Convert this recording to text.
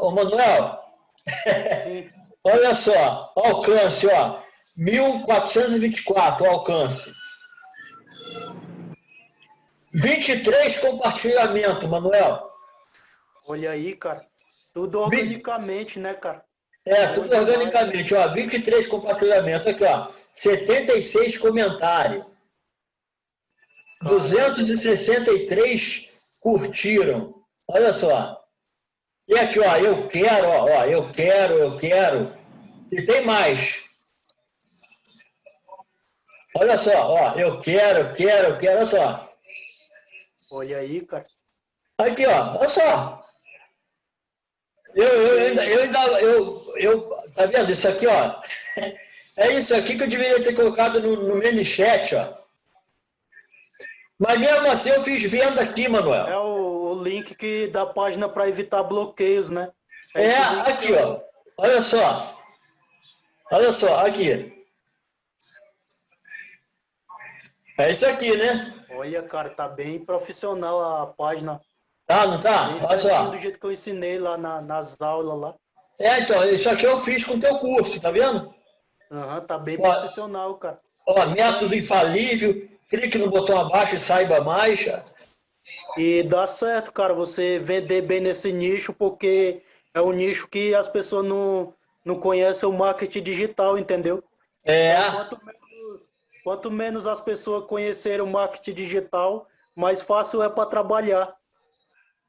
ô, Manuel, olha só, alcance, ó, 1424 o alcance. 23 compartilhamento, Manuel. Olha aí, cara. Tudo organicamente, 20... né, cara? É, tudo organicamente, ó. 23 compartilhamentos, aqui, ó. 76 comentários. 263 curtiram. Olha só. E aqui, ó, eu quero, ó, ó, eu quero, eu quero. E tem mais. Olha só, ó, eu quero, eu quero, eu quero, olha só. Olha aí, cara. Aqui, ó, olha só. Eu, eu, ainda, eu ainda, eu, eu, tá vendo isso aqui, ó? É isso aqui que eu deveria ter colocado no, no mini chat, ó. Mas mesmo assim eu fiz venda aqui, Manuel. É o, o link que da página para evitar bloqueios, né? É, é aqui, ó. Olha só. Olha só, aqui. É isso aqui, né? Olha, cara, tá bem profissional a página. Tá, não tá? Olha só. do jeito que eu ensinei lá na, nas aulas lá. É, então, isso aqui eu fiz com o teu curso, tá vendo? Aham, uhum, tá bem ó, profissional, cara. Ó, método infalível, clique no botão abaixo e saiba mais. E dá certo, cara, você vender bem nesse nicho, porque é um nicho que as pessoas não, não conhecem o marketing digital, entendeu? É. Então, quanto menos, quanto menos as pessoas conhecerem o marketing digital, mais fácil é para trabalhar.